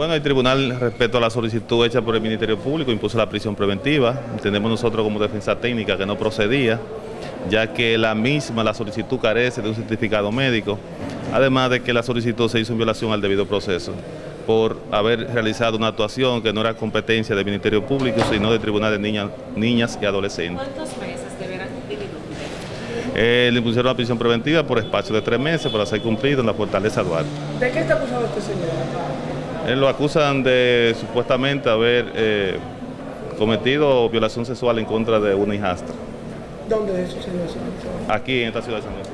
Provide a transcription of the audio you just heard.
Bueno, el tribunal, respecto a la solicitud hecha por el Ministerio Público, impuso la prisión preventiva. Entendemos nosotros como defensa técnica que no procedía, ya que la misma, la solicitud carece de un certificado médico, además de que la solicitud se hizo en violación al debido proceso por haber realizado una actuación que no era competencia del Ministerio Público, sino del Tribunal de Niñas, Niñas y Adolescentes. ¿Cuántos meses deberán cumplir Eh, le impusieron la prisión preventiva por espacio de tres meses para ser cumplido en la Fortaleza Duarte. ¿De qué está acusado este señor? Él lo acusan de supuestamente haber eh, cometido violación sexual en contra de una hijastra, ¿Dónde es eso, señor? aquí en esta ciudad de San Luis.